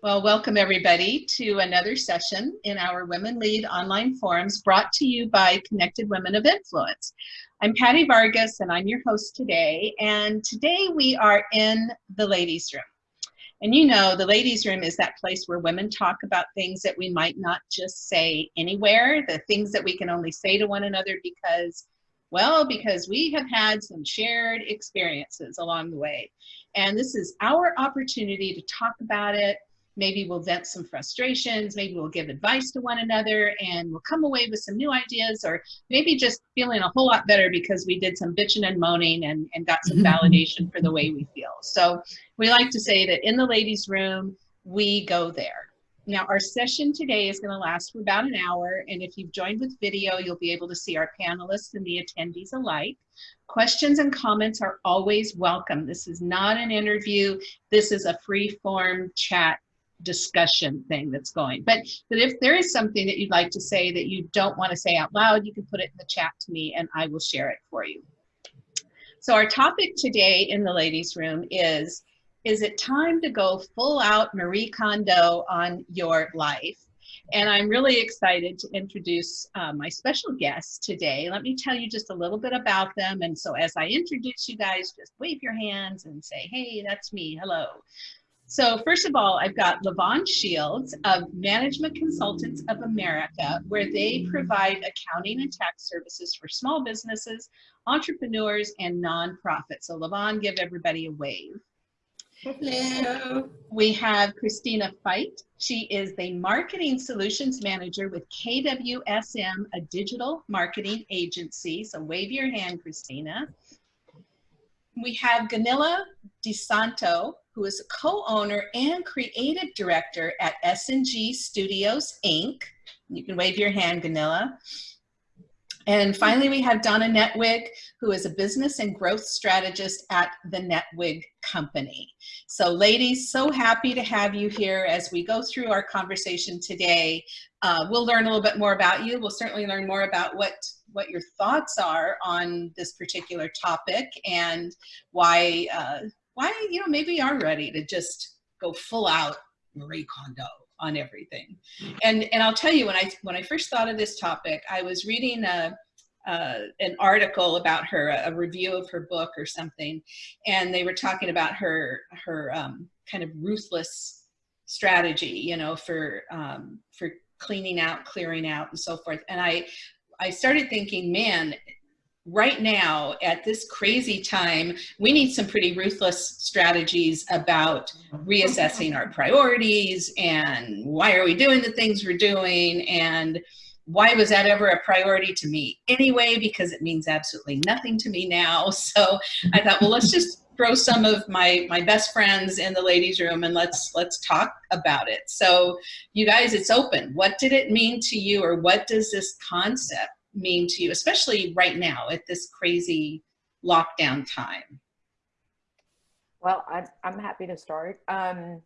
Well, welcome everybody to another session in our Women Lead online forums brought to you by Connected Women of Influence. I'm Patty Vargas and I'm your host today. And today we are in the ladies room. And you know, the ladies room is that place where women talk about things that we might not just say anywhere, the things that we can only say to one another because well, because we have had some shared experiences along the way. And this is our opportunity to talk about it, maybe we'll vent some frustrations, maybe we'll give advice to one another and we'll come away with some new ideas or maybe just feeling a whole lot better because we did some bitching and moaning and, and got some mm-hmm. validation for the way we feel. So we like to say that in the ladies room, we go there. Now our session today is gonna last for about an hour and if you've joined with video, you'll be able to see our panelists and the attendees alike. Questions and comments are always welcome. This is not an interview. This is a free form chat discussion thing that's going. But, but if there is something that you'd like to say that you don't want to say out loud, you can put it in the chat to me and I will share it for you. So our topic today in the ladies room is, is it time to go full out Marie Kondo on your life? And I'm really excited to introduce uh, my special guests today. Let me tell you just a little bit about them. And so as I introduce you guys, just wave your hands and say, hey, that's me, hello. So first of all, I've got Levon Shields of Management Consultants of America, where they provide accounting and tax services for small businesses, entrepreneurs, and nonprofits. So Levon, give everybody a wave. Hello. We have Christina Feit. She is the Marketing Solutions Manager with KWSM, a digital marketing agency. So wave your hand, Christina. We have Ganila DeSanto, who is a co-owner and creative director at S&G Studios, Inc. You can wave your hand, Ganila. And finally, we have Donna Netwig, who is a business and growth strategist at the Netwig Company. So ladies, so happy to have you here as we go through our conversation today. Uh, we'll learn a little bit more about you. We'll certainly learn more about what what your thoughts are on this particular topic and why uh, why, you know, maybe are ready to just go full out Marie Kondo on everything. And, and I'll tell you, when I, when I first thought of this topic, I was reading a, uh, an article about her, a, review of her book or something, and they were talking about her, her um, kind of ruthless strategy, you know, for, um, for cleaning out, clearing out, and so forth. And I, I started thinking, man, right now at this crazy time, we need some pretty ruthless strategies about reassessing our priorities and why are we doing the things we're doing and why was that ever a priority to me anyway because it means absolutely nothing to me now. So i thought well let's just throw some of my my best friends in the ladies room and let's let's talk about it. So you guys it's open. What did it mean to you or what does this concept mean to you, especially right now at this crazy lockdown time? Well, I'm, I'm happy to start. Um,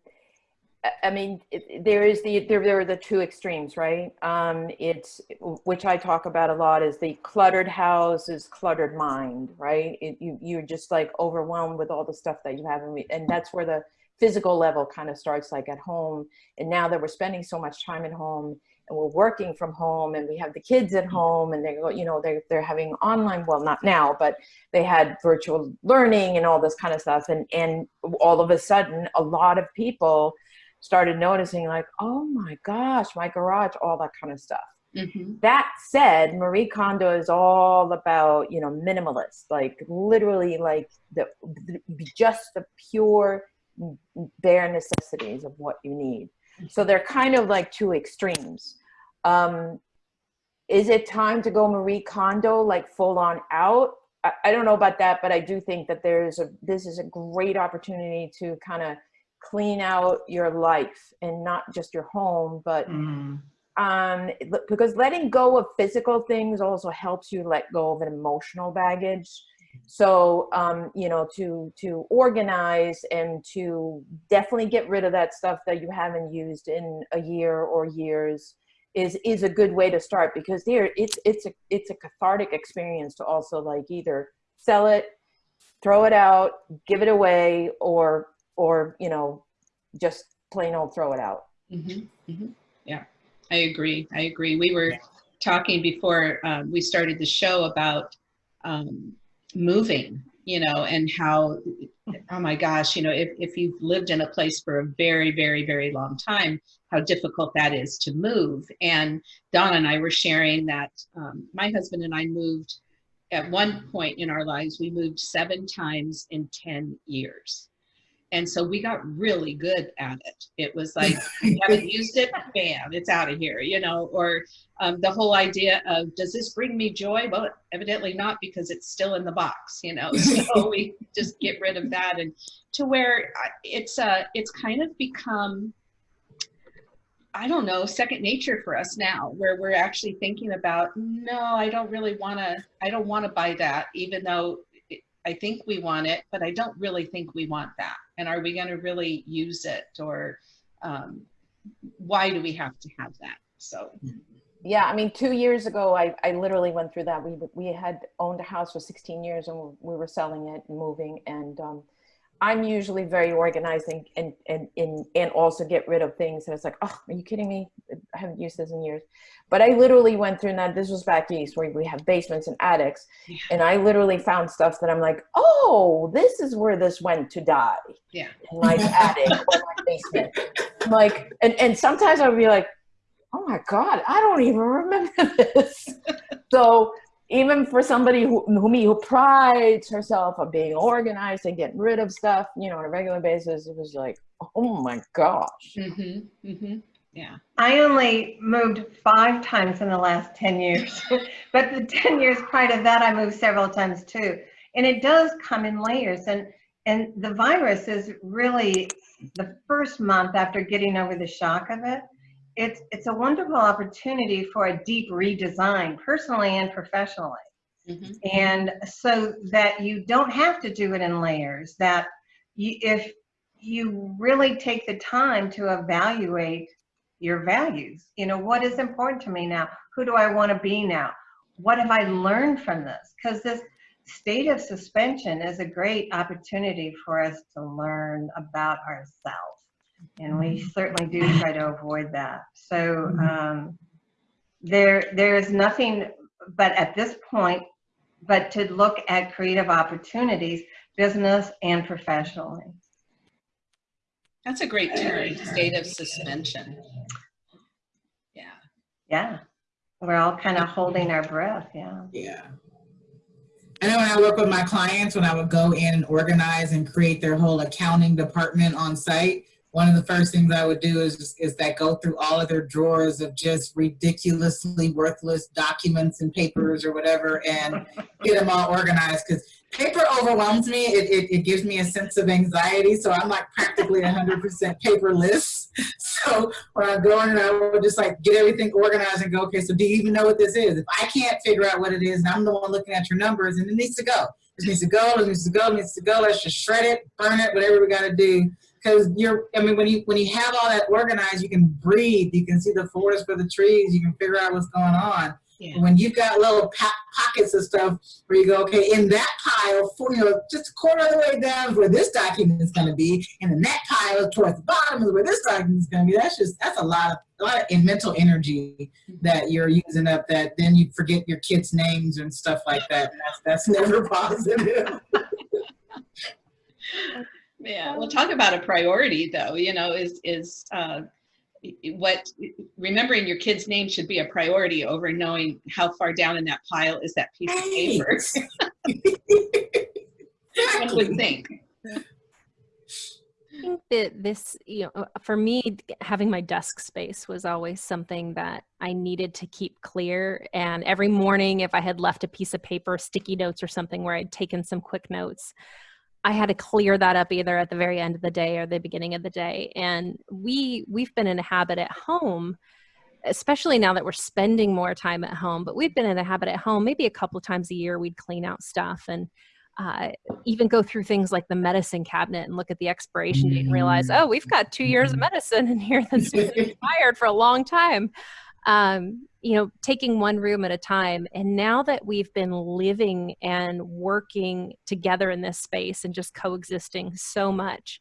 I mean, it, there is the there, there are the two extremes, right? Um, it's which I talk about a lot is the cluttered house is cluttered mind, right? It, you you're just like overwhelmed with all the stuff that you have, and, and that's where the physical level kind of starts, like at home. And now that we're spending so much time at home, and we're working from home and we have the kids at home and they're you know they're, they're having online well not now but they had virtual learning and all this kind of stuff and and all of a sudden a lot of people started noticing like oh my gosh my garage all that kind of stuff mm -hmm. that said marie kondo is all about you know minimalist like literally like the, the just the pure bare necessities of what you need so they're kind of like two extremes um, is it time to go Marie Kondo, like full on out? I, I don't know about that, but I do think that there's a, this is a great opportunity to kind of clean out your life and not just your home, but mm. um, because letting go of physical things also helps you let go of an emotional baggage. So, um, you know, to, to organize and to definitely get rid of that stuff that you haven't used in a year or years is is a good way to start because there it's it's a it's a cathartic experience to also like either sell it throw it out give it away or or you know just plain old throw it out. Mhm, mhm. Yeah, I agree. I agree. We were talking before um, we started the show about um, moving, you know, and how, oh my gosh, you know, if, if you've lived in a place for a very, very, very long time, how difficult that is to move. And Donna and I were sharing that um, my husband and I moved at one point in our lives, we moved seven times in 10 years. And so we got really good at it. It was like, we haven't used it, bam, it's out of here, you know, or um, the whole idea of, does this bring me joy? Well, evidently not because it's still in the box, you know, so we just get rid of that. And to where uh, it's, uh, it's kind of become, I don't know, second nature for us now, where we're actually thinking about, no, I don't really want to, I don't want to buy that, even though I think we want it, but I don't really think we want that. And are we going to really use it or um, why do we have to have that? So. Yeah, I mean, two years ago, I, I literally went through that. We, we had owned a house for 16 years and we were selling it and moving. And um, I'm usually very organizing and, and, and, and also get rid of things. And it's like, oh, are you kidding me? I haven't used this in years. But I literally went through that. This was back east where we have basements and attics. Yeah. And I literally found stuff that I'm like, oh, this is where this went to die. Yeah. In my attic or my basement. I'm like, and, and sometimes I'll be like, oh my God, I don't even remember this. so even for somebody who, who me who prides herself on being organized and getting rid of stuff, you know, on a regular basis, it was like, oh my gosh. Mm-hmm, mm-hmm. Yeah. I only moved five times in the last 10 years, but the 10 years prior to that, I moved several times too. And it does come in layers. And, and the virus is really the first month after getting over the shock of it, it's it's a wonderful opportunity for a deep redesign personally and professionally. Mm-hmm. and so that you don't have to do it in layers that you, if you really take the time to evaluate your values you know what is important to me now? Who do i want to be now? What have i learned from this? Because this state of suspension is a great opportunity for us to learn about ourselves and we certainly do try to avoid that. So um, there, there is nothing but at this point, but to look at creative opportunities, business and professionally. That's a great term, state of suspension. Yeah. Yeah, we're all kind of holding our breath. Yeah. Yeah. I know when I work with my clients, when I would go in and organize and create their whole accounting department on site, one of the first things I would do is, is that go through all of their drawers of just ridiculously worthless documents and papers or whatever and get them all organized because paper overwhelms me. It, it, it, gives me a sense of anxiety. So I'm like practically 100% paperless. So when I go in and I would just like get everything organized and go, okay, so do you even know what this is? If I can't figure out what it is and I'm the one looking at your numbers and it needs to go. It needs to go, it needs to go, it needs to go. Let's just shred it, burn it, whatever we got to do because you're i mean when you when you have all that organized you can breathe you can see the forest for the trees you can figure out what's going on. Yeah. when you've got little po- pockets of stuff where you go okay in that pile for you know just a quarter of the way down is where this document is going to be and in that pile towards the bottom is where this document is going to be that's just that's a lot of a lot of mental energy mm-hmm. that you're using up that then you forget your kids names and stuff like that. That's, that's never positive Yeah, we'll talk about a priority though, you know, is, is uh, what, remembering your kid's name should be a priority over knowing how far down in that pile is that piece of paper. One would think. I think that this, you know, for me, having my desk space was always something that I needed to keep clear. And every morning, if I had left a piece of paper, sticky notes or something where I'd taken some quick notes, I had to clear that up either at the very end of the day or the beginning of the day. And we we've been in a habit at home, especially now that we're spending more time at home. But we've been in a habit at home. Maybe a couple of times a year, we'd clean out stuff and uh, even go through things like the medicine cabinet and look at the expiration date and realize, oh, we've got two years of medicine in here that's been expired for a long time. Um, you know, taking one room at a time. And now that we've been living and working together in this space and just coexisting so much,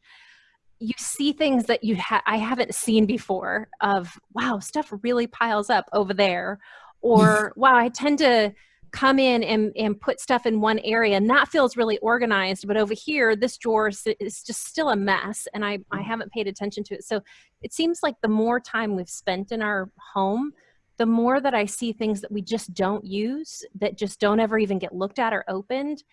you see things that you ha- I haven't seen before of wow stuff really piles up over there or wow I tend to come in and, and put stuff in one area and that feels really organized but over here this drawer is, is just still a mess and I, I mm. haven't paid attention to it. So it seems like the more time we've spent in our home the more that I see things that we just don't use that just don't ever even get looked at or opened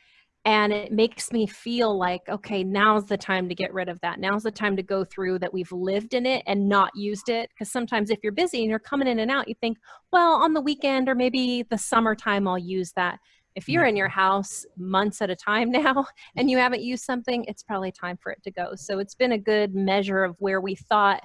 and it makes me feel like okay now's the time to get rid of that. Now's the time to go through that we've lived in it and not used it. Because sometimes if you're busy and you're coming in and out you think well on the weekend or maybe the summertime i'll use that. If you're in your mm-hmm. house months at a time now and you haven't used something it's probably time for it to go. So it's been a good measure of where we thought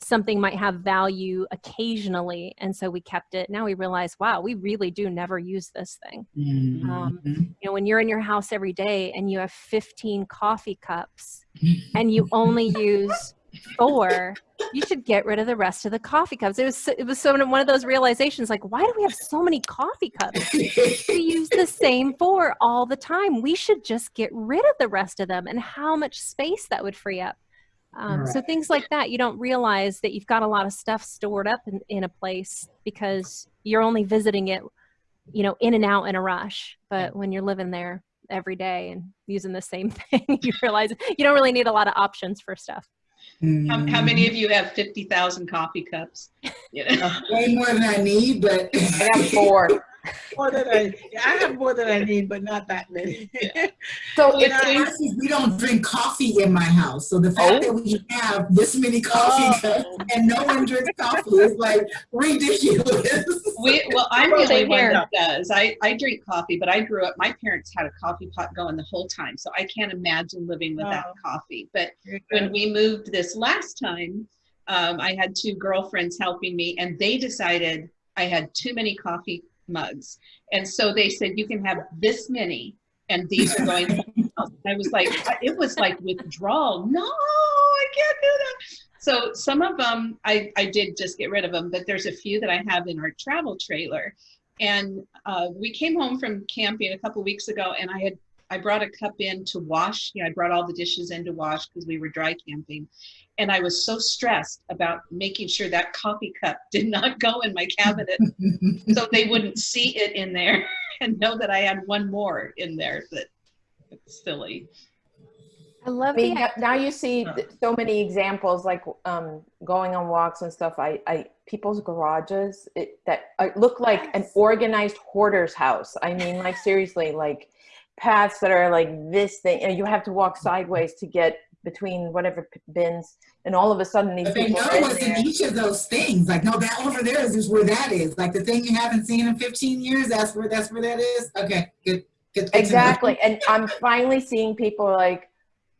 something might have value occasionally and so we kept it. Now we realize wow we really do never use this thing. Um, Mhm. you know when you're in your house every day and you have 15 coffee cups and you only use four you should get rid of the rest of the coffee cups. It was so- it was so one of those realizations like why do we have so many coffee cups? We use the same four all the time. We should just get rid of the rest of them and how much space that would free up um, so things like that you don't realize that you've got a lot of stuff stored up in, in a place because you're only visiting it you know in and out in a rush but when you're living there every day and using the same thing you realize you don't really need a lot of options for stuff How, how many of you have 50,000 coffee cups? You know? Way more than I need, but. I have four. More than I, I have more than I need, but not that many. So And it's, I honestly, we don't drink coffee in my house. So the fact that we have this many coffee Oh. cups and no one drinks coffee is like ridiculous. We, well, I'm Well, the only same one here. that does. I, I drink coffee, but I grew up, my parents had a coffee pot going the whole time. So I can't imagine living without Oh. coffee. But when we moved this last time, um, I had two girlfriends helping me, and they decided I had too many coffee mugs. And so they said, You can have this many, and these are going. I was like, It was like withdrawal. No, I can't do that. So some of them, I, I did just get rid of them, but there's a few that I have in our travel trailer. And uh, we came home from camping a couple weeks ago, and I had I brought a cup in to wash. You know, I brought all the dishes in to wash because we were dry camping. And I was so stressed about making sure that coffee cup did not go in my cabinet so they wouldn't see it in there and know that I had one more in there that it's silly. i I love mean, the now- now you see so many examples, like um, going on walks and stuff. I, I people's garages it, that uh, look like an organized hoarder's house. I mean, like seriously, like paths that are like this thing, and you have to walk sideways to get between whatever p- bins, and all of a sudden these But they know are in what's in each of those things. Like, no, that over there is just where that is. Like the thing you haven't seen in 15 years, that's where that's where that is. Okay, good. good, good. Exactly. And I'm finally seeing people like,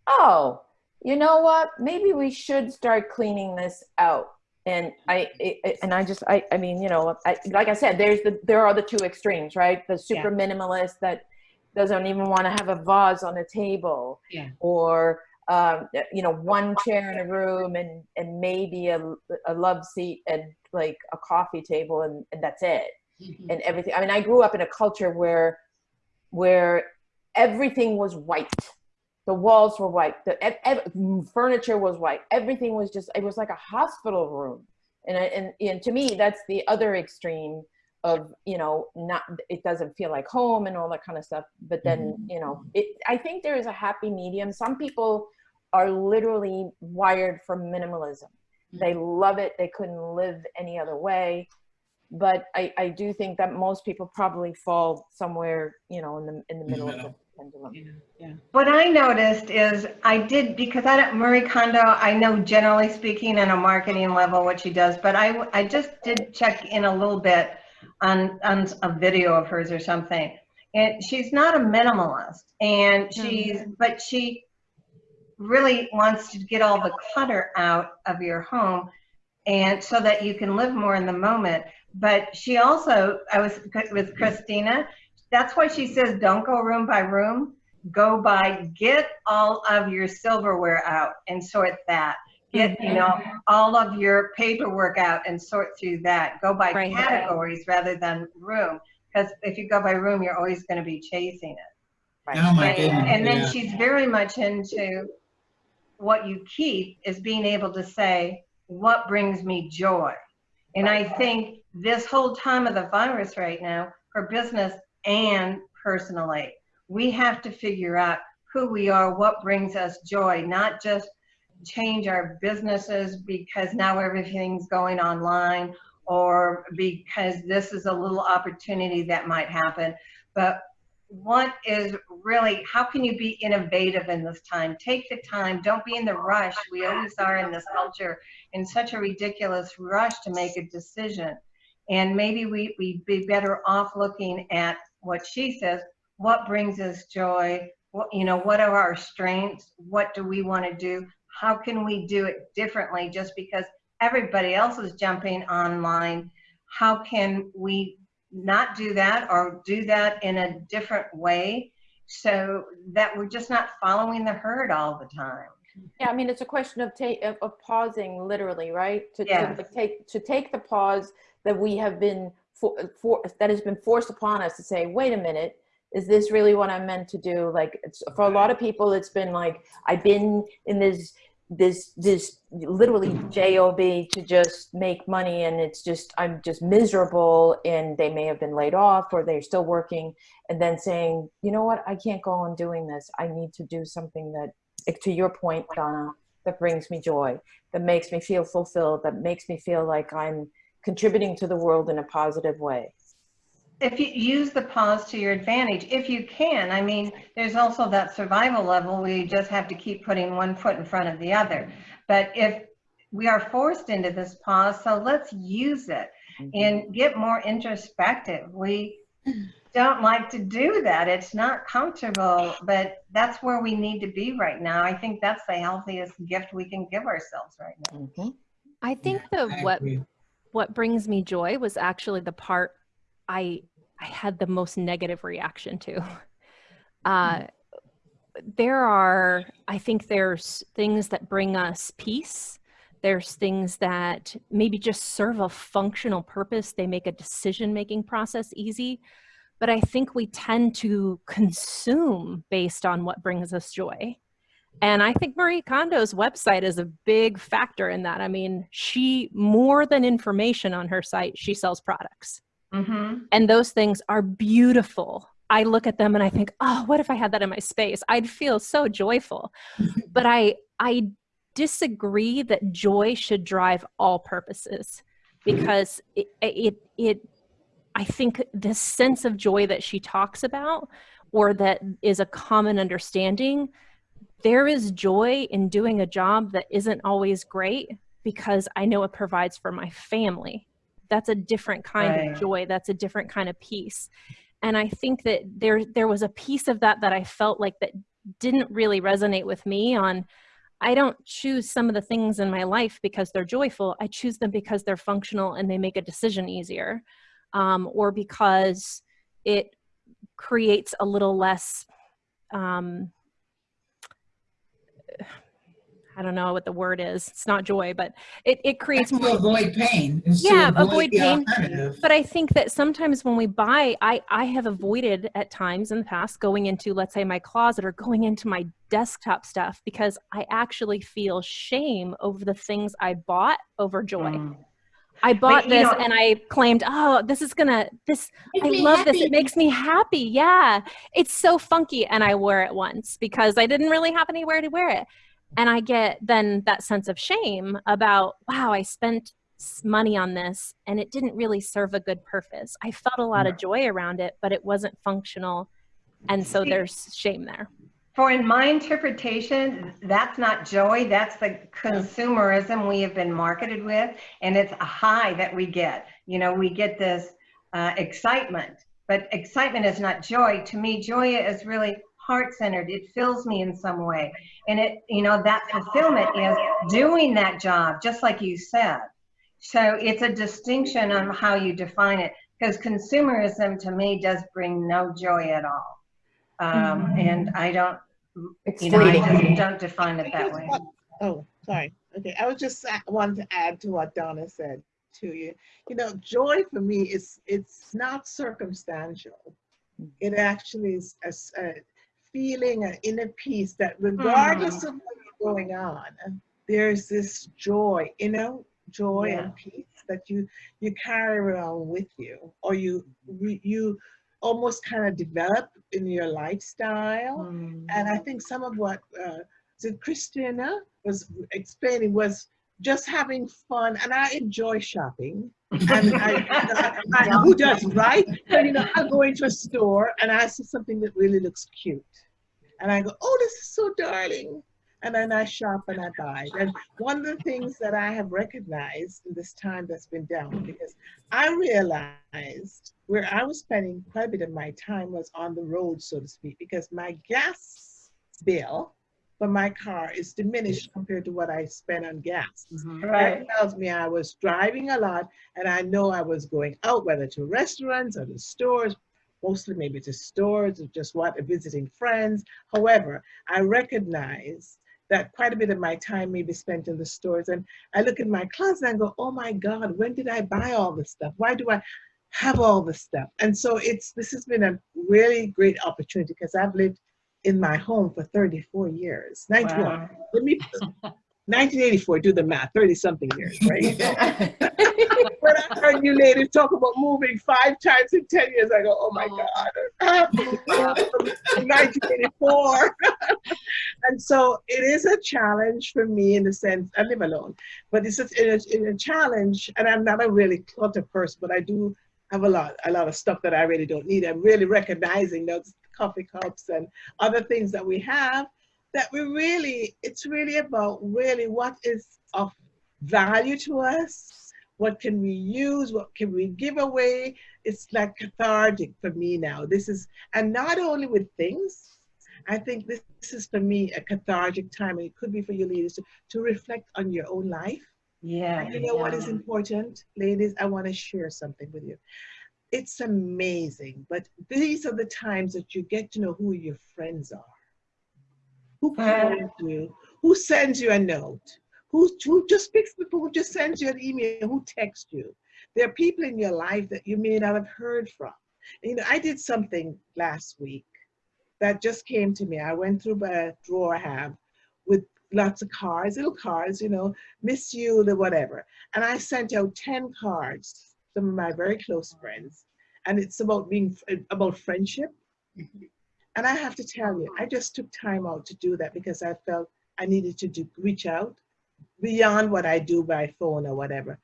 oh, you know what? Maybe we should start cleaning this out. And I, it, it- and I just, I, I mean, you know, I, like I said, there's the, there are the two extremes, right? The super minimalist that doesn't even want to have a vase on a table Yeah. or, um, you know, one chair in a room and, and maybe a, a love seat and like a coffee table and, and that's it Mhm. and everything. I mean, I grew up in a culture where where everything was white. The walls were white. The ev- ev- furniture was white. Everything was just. It was like a hospital room. And, I, and and to me, that's the other extreme of you know not. It doesn't feel like home and all that kind of stuff. But then you know, it. I think there is a happy medium. Some people are literally wired for minimalism. They love it. They couldn't live any other way but I, I do think that most people probably fall somewhere, you know, in the in the middle of the pendulum. Yeah, yeah. What I noticed is I did, because I don't, Marie Kondo, I know generally speaking on a marketing level what she does, but I, I just did check in a little bit on, on a video of hers or something. And she's not a minimalist and mm-hmm. she's, but she really wants to get all the clutter out of your home and so that you can live more in the moment. But she also, I was with Christina, that's why she says don't go room by room go by get all of your silverware out and sort that get you mm-hmm. know all of your paperwork out and sort through that go by Right. categories rather than room because if you go by room you're always going to be chasing it Oh my and, goodness. and then yeah. she's very much into what you keep is being able to say, what brings me joy? And I think this whole time of the virus right now, for business and personally, we have to figure out who we are, what brings us joy, not just change our businesses because now everything's going online or because this is a little opportunity that might happen. But what is really, how can you be innovative in this time? Take the time, don't be in the rush. We always are in this culture in such a ridiculous rush to make a decision. And maybe we, we'd be better off looking at what she says, what brings us joy? What, you know, what are our strengths? What do we want to do? How can we do it differently just because everybody else is jumping online? How can we not do that or do that in a different way so that we're just not following the herd all the time? Yeah, I mean, it's a question of take of, of pausing literally, right? To, Yes. to like, take to take the pause that we have been for, for that has been forced upon us to say, wait a minute, is this really what I'm meant to do? Like, it's, for a lot of people, it's been like I've been in this this this literally job to just make money and it's just i'm just miserable and they may have been laid off or they're still working and then saying you know what? I can't go on doing this. I need to do something that to your point donna that brings me joy that makes me feel fulfilled that makes me feel like i'm contributing to the world in a positive way if you use the pause to your advantage, if you can, I mean, there's also that survival level where you just have to keep putting one foot in front of the other. But if we are forced into this pause, so let's use it and get more introspective. We don't like to do that. It's not comfortable, but that's where we need to be right now. I think that's the healthiest gift we can give ourselves right now. Mhm. I think the I what agree. what brings me joy was actually the part I I had the most negative reaction to. Uh, there are, I think there's things that bring us peace. There's things that maybe just serve a functional purpose. They make a decision making process easy. But I think we tend to consume based on what brings us joy. And I think Marie Kondo's website is a big factor in that. I mean, she, more than information on her site, she sells products Mm-hmm. and those things are beautiful. I look at them and i think oh what if i had that in my space? I'd feel so joyful. But i i disagree that joy should drive all purposes because it it, it i think the sense of joy that she talks about or that is a common understanding there is joy in doing a job that isn't always great because i know it provides for my family that's a different kind Right. of joy that's a different kind of peace and i think that there there was a piece of that that i felt like that didn't really resonate with me on i don't choose some of the things in my life because they're joyful i choose them because they're functional and they make a decision easier um, or because it creates a little less um, I don't know what the word is. It's not joy, but it, it creates more avoid pain. Yeah, avoid the pain. but I think that sometimes when we buy, I, I have avoided at times in the past going into, let's say, my closet or going into my desktop stuff because I actually feel shame over the things I bought over joy. Mm. I bought you this know- and I claimed, oh, this is gonna, this, I love this. It makes me happy. Yeah. It's so funky. And I wore it once because I didn't really have anywhere to wear it. And I get then that sense of shame about, wow, I spent money on this and it didn't really serve a good purpose. I felt a lot of joy around it, but it wasn't functional. And so See- there's shame there. For in my interpretation, that's not joy, that's the consumerism we have been marketed with, and it's a high that we get. You know, we get this uh, excitement, but excitement is not joy. To me, joy is really heart-centered. It fills me in some way. And it, you know, that fulfillment is doing that job, just like you said. So it's a distinction on how you define it, because consumerism to me does bring no joy at all. Um, and I don't, It's you know, I just don't define it that way. Oh, sorry. Okay, I was just uh, wanted to add to what Donna said to you. You know, joy for me is it's not circumstantial. It actually is a, a feeling, an inner peace that regardless of what's going on, there's this joy, you know, joy Yeah. and peace that you you carry around with you, or you you almost kind of develop in your lifestyle. Mm. And I think some of what uh, so Christina was explaining was just having fun, and I enjoy shopping. And I, I, I, who doesn't, right? But you know, I go into a store and I see something that really looks cute, and I go, "Oh, this is so darling," and then I shop and I buy. And one of the things that I have recognized in this time that's been down, because I realized where I was spending quite a bit of my time was on the road, so to speak, because my gas bill for my car is diminished compared to what I spend on gas. Mhm. That Right. tells me I was driving a lot and I know I was going out, whether to restaurants or to stores, mostly maybe to stores or just what, visiting friends. However, I recognize that quite a bit of my time may be spent in the stores. And I look at my closet and go, oh my God, when did I buy all this stuff? Why do I have all this stuff? And so it's this has been a really great opportunity because I've lived in my home for 34 years. 91. Wow. Let me 1984, do the math, 30 something years, right? when I heard you ladies talk about moving five times in 10 years, I go, oh my oh. God, moved from 1984. and so it is a challenge for me in the sense, I live alone, but it's a, it's a, a challenge, and I'm not a really clutter person, but I do have a lot, a lot of stuff that I really don't need. I'm really recognizing those coffee cups and other things that we have that we really, it's really about really what is of value to us, what can we use, what can we give away. It's like cathartic for me now. This is, and not only with things, I think this, this is for me a cathartic time, and it could be for you ladies to, to reflect on your own life. Yeah. And you know what is important, ladies? I want to share something with you. It's amazing, but these are the times that you get to know who your friends are. Who calls you? Who sends you a note? Who, who just picks phone, who just sends you an email, who texts you? There are people in your life that you may not have heard from. You know, I did something last week that just came to me. I went through a drawer I have with lots of cards, little cards, you know, miss you, the whatever. And I sent out 10 cards, some of my very close friends. And it's about being, about friendship. And I have to tell you, I just took time out to do that because I felt I needed to do, reach out beyond what I do by phone or whatever.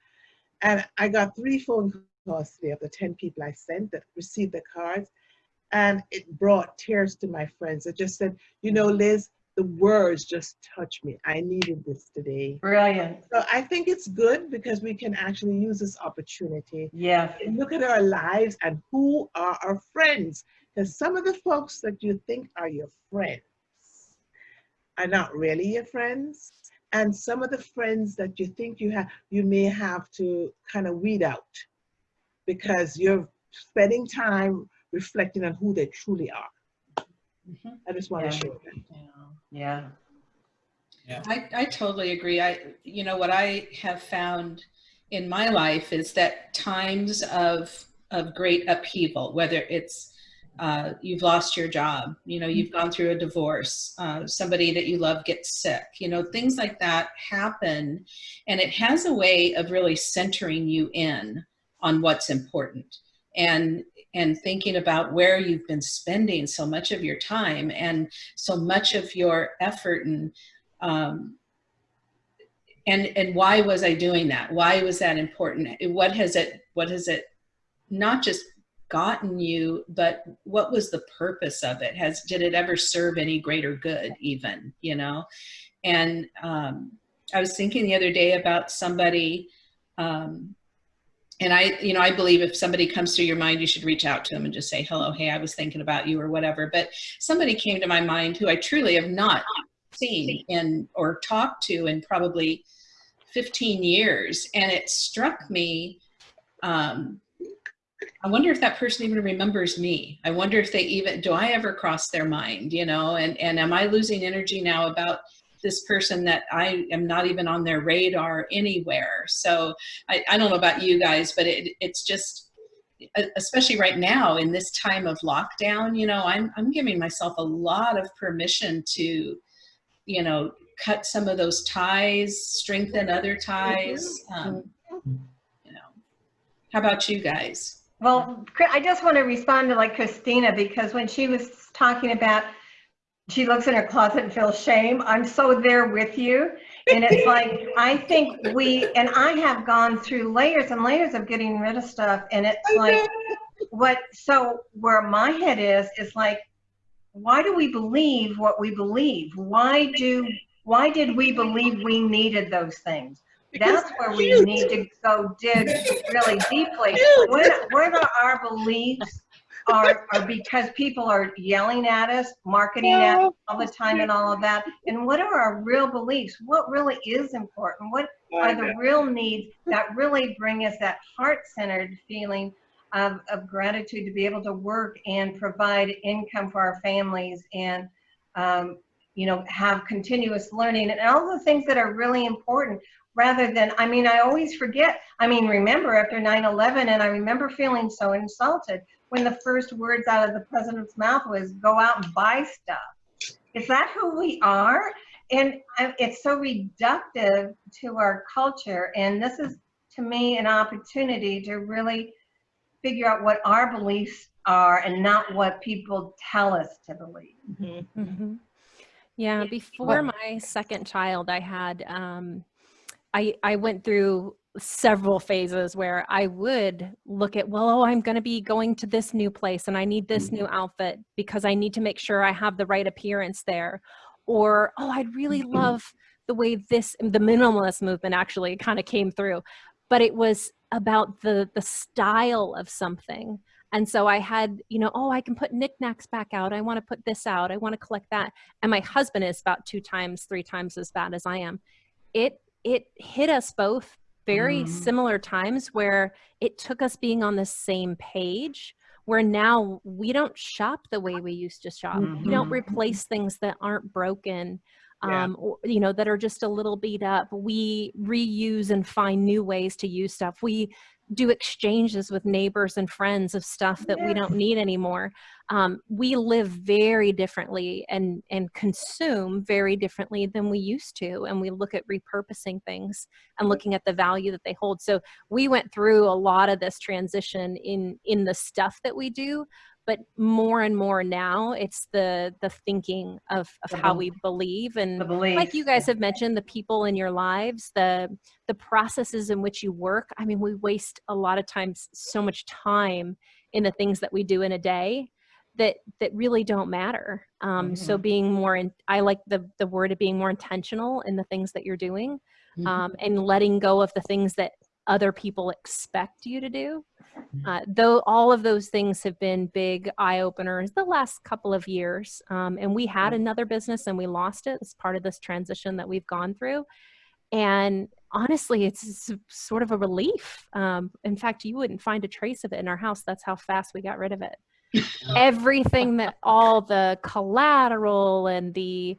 And I got three phone calls today of the 10 people I sent that received the cards. And it brought tears to my friends. It just said, you know, Liz, the words just touched me. I needed this today. Brilliant. So I think it's good because we can actually use this opportunity Yeah. look at our lives and who are our friends. Because some of the folks that you think are your friends are not really your friends. And some of the friends that you think you have, you may have to kind of weed out because you're spending time reflecting on who they truly are. Mhm. I just want Yeah. to share that. Yeah. I, I totally agree. I, you know, what I have found in my life is that times of, of great upheaval, whether it's uh, you've lost your job, you know, you've gone through a divorce, uh, somebody that you love gets sick, you know, things like that happen. And it has a way of really centering you in on what's important and and thinking about where you've been spending so much of your time and so much of your effort and um, and and why was I doing that? Why was that important? What has it what has it not just gotten you, but what was the purpose of it? Has did it ever serve any greater good even, you know? And um, I was thinking the other day about somebody um, and I, you know, I believe if somebody comes to your mind, you should reach out to them and just say, hello, hey, I was thinking about you or whatever. But somebody came to my mind who I truly have not seen in or talked to in probably 15 years. And it struck me, um, I wonder if that person even remembers me. I wonder if they even, do I ever cross their mind, you know, and, and am I losing energy now about this person that I am not even on their radar anywhere. So I, I don't know about you guys, but it, it's just, especially right now in this time of lockdown, you know, I'm, I'm giving myself a lot of permission to, you know, cut some of those ties, strengthen other ties. Um, you know, how about you guys? Well, I just want to respond to like Christina because when she was talking about she looks in her closet and feels shame, I'm so there with you. And it's like, I think we, and I have gone through layers and layers of getting rid of stuff. And it's like, what, so where my head is, is like, why do we believe what we believe? Why do, why did we believe we needed those things? That's where we need to go dig really deeply. When are our beliefs are, are because people are yelling at us, marketing at us all the time and all of that? And what are our real beliefs? What really is important? What are the real needs that really bring us that heart-centered feeling of, of gratitude to be able to work and provide income for our families and, um, you know, have continuous learning and all the things that are really important rather than, I mean, I always forget. I mean, remember after 9-11 and I remember feeling so insulted when the first words out of the president's mouth was go out and buy stuff. Is that who we are? And it's so reductive to our culture. And this is, to me, an opportunity to really figure out what our beliefs are and not what people tell us to believe. Mhm. Mhm. Yeah, before my second child, I had um, I I went through several phases where I would look at, well, oh, I'm going to be going to this new place and I need this mm-hmm. new outfit because I need to make sure I have the right appearance there. Or, oh, I'd really mm-hmm. love the way this the minimalist movement actually kind of came through. But it was about the the style of something. And so I had, you know, oh, I can put knickknacks back out. I want to put this out. I want to collect that. And my husband is about two times, three times as bad as I am. It it hit us both very Mhm. similar times where it took us being on the same page where now we don't shop the way we used to shop. We don't Mhm. replace things that aren't broken. Yeah. Um, or, you know, that are just a little beat up. We reuse and find new ways to use stuff. We do exchanges with neighbors and friends of stuff that we don't need anymore. Um, we live very differently and and consume very differently than we used to, and we look at repurposing things and looking at the value that they hold. So we went through a lot of this transition in in the stuff that we do, but more and more now it's the the thinking of of The how bel- we believe and like you guys have mentioned the people in your lives the the processes in which you work i mean we waste a lot of times so much time in the things that we do in a day that that really don't matter. Um, so being more in i like the the word of being more intentional in the things that you're doing um, and letting go of the things that other people expect you to do uh, though all of those things have been big eye openers the last couple of years um, and we had another business and we lost it as part of this transition that we've gone through. And honestly it's sort of a relief. Um, in fact you wouldn't find a trace of it in our house. That's how fast we got rid of it. Everything that all the collateral and the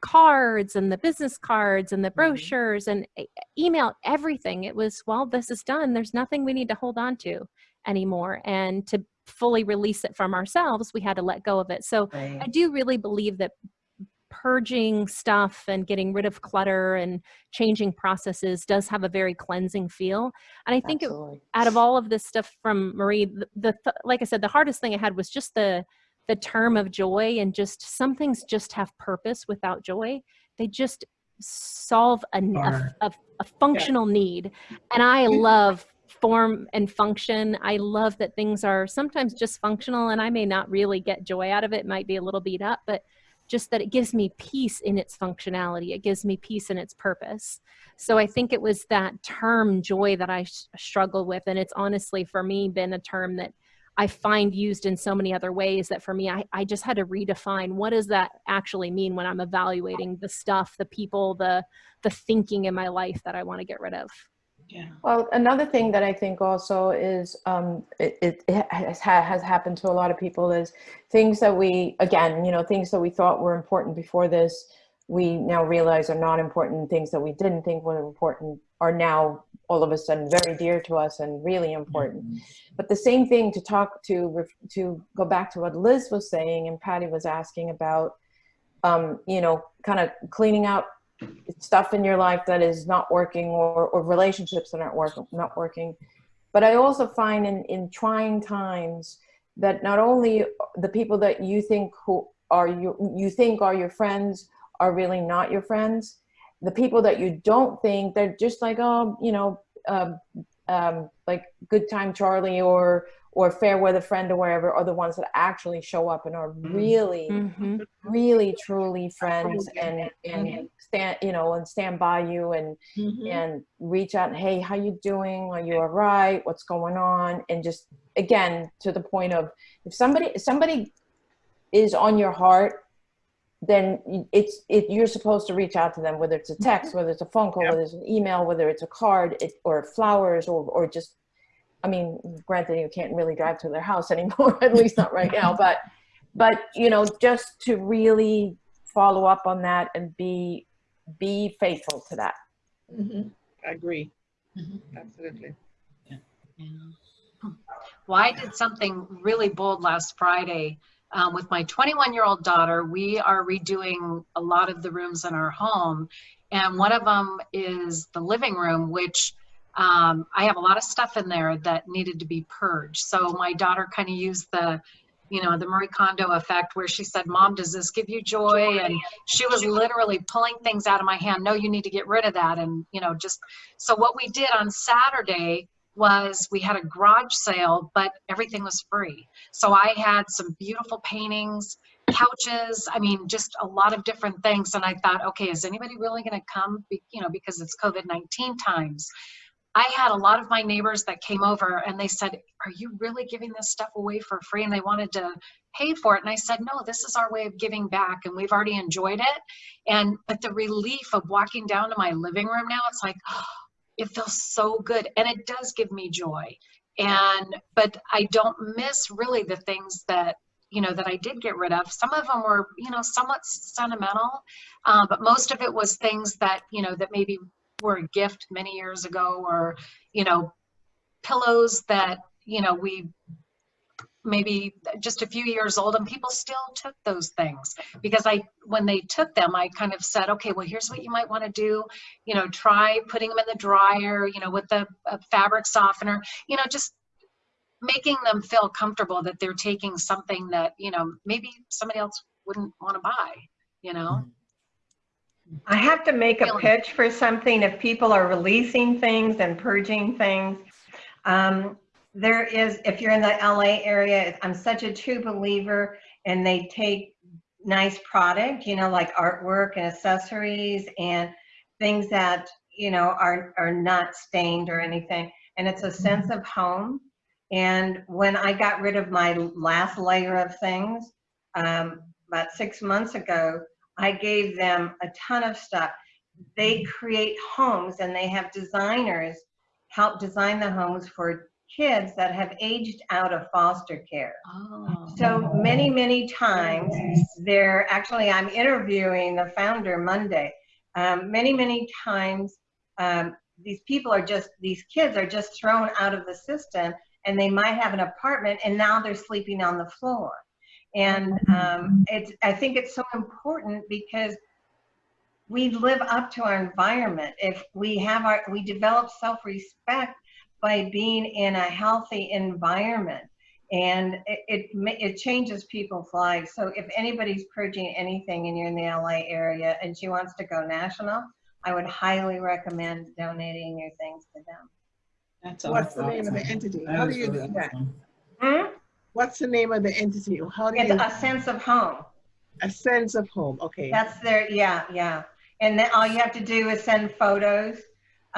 cards and the business cards and the mm-hmm. brochures and e- email everything. It was well this is done. There's nothing we need to hold on to anymore. And to fully release it from ourselves we had to let go of it. So Right. i do really believe that purging stuff and getting rid of clutter and changing processes does have a very cleansing feel. And i think it, out of all of this stuff from Marie, the, the like I said, the hardest thing I had was just the the term of joy and just some things just have purpose without joy. They just solve a, a a- a functional need, and I mm-hmm. love form and function. I love that things are sometimes just functional, and I may not really get joy out of it. It might be a little beat up, but just that it gives me peace in its functionality. It gives me peace in its purpose. So I think it was that term joy that I s- struggled with. And it's honestly for me been a term that I find used in so many other ways that for me, I, I just had to redefine what does that actually mean when I'm evaluating the stuff, the people, the, the thinking in my life that I want to get rid of. Yeah. Well, another thing that I think also is um, it, it, it has, has happened to a lot of people is things that we, again, you know, things that we thought were important before this, we now realize are not important. Things that we didn't think were important are now all of a sudden very dear to us and really important. But the same thing to talk to, to go back to what Liz was saying and Patty was asking about, um, you know, kind of cleaning out stuff in your life that is not working or, or relationships that aren't working not working but i also find in, in trying times that not only the people that you think who are you you think are your friends are really not your friends the people that you don't think they're just like oh you know um, um, like good time charlie or or fair weather friend or wherever are the ones that actually show up and are really Mhm. really truly friends and and stand you know and stand by you and Mhm. and reach out and hey how you doing? Are you all right? What's going on? And just again to the point of if somebody if somebody is on your heart then it's it you're supposed to reach out to them whether it's a text whether it's a phone call Yep. whether it's an email whether it's a card it, or flowers or or just i mean granted you can't really drive to their house anymore at least not right now but but you know just to really follow up on that and be be faithful to that Mhm. I agree. Mhm. Absolutely. Well, I did something really bold last Friday um, with my 21 year old daughter. We are redoing a lot of the rooms in our home, and one of them is the living room, which um, I have a lot of stuff in there that needed to be purged. So my daughter kind of used the you know, the Marie Kondo effect where she said, Mom, does this give you joy? And she was literally pulling things out of my hand. No, you need to get rid of that. And, you know, just so what we did on Saturday was we had a garage sale, but everything was free. So I had some beautiful paintings, couches, I mean, just a lot of different things. And I thought, okay, is anybody really going to come? Be- You know, because it's COVID 19 times. I had a lot of my neighbors that came over and they said, Are you really giving this stuff away for free? And they wanted to pay for it. And I said, No, this is our way of giving back. And we've already enjoyed it. And, but the relief of walking down to my living room now, it's like, it feels so good. And it does give me joy. And, but I don't miss really the things that, you know, that I did get rid of. Some of them were, you know, somewhat sentimental, um, but most of it was things that, you know, that maybe were a gift many years ago or you know pillows that you know we maybe just a few years old and people still took those things. Because i when they took them i kind of said okay well here's what you might want to do. You know try putting them in the dryer you know with the uh, fabric softener you know just making them feel comfortable that they're taking something that you know maybe somebody else wouldn't want to buy you know? I have to make a pitch for something if people are releasing things and purging things. Um, there is, if you're in the LA area, I'm such a true believer and they take nice product, you know, like artwork and accessories and things that, you know, are, are not stained or anything. And it's a sense of home. And when I got rid of my last layer of things, um, about six months ago, I gave them a ton of stuff. They create homes and they have designers help design the homes for kids that have aged out of foster care. oh So many, many times, they're actually, I'm interviewing the founder Monday. Um, many, many times, um, these people are just, these kids are just thrown out of the system and they might have an apartment and now they're sleeping on the floor. And um, it's, I think it's so important because we live up to our environment. If we have our, we develop self-respect by being in a healthy environment and it, it it changes people's lives. So if anybody's purging anything and you're in the LA area and she wants to go national, I would highly recommend donating your things to them. That's What's the name of the entity? That How is do you do that? awesome. Hmm? What's the name of the entity? How do It's you, a sense of home. a sense of home, okay. That's their, yeah, yeah. And then all you have to do is send photos.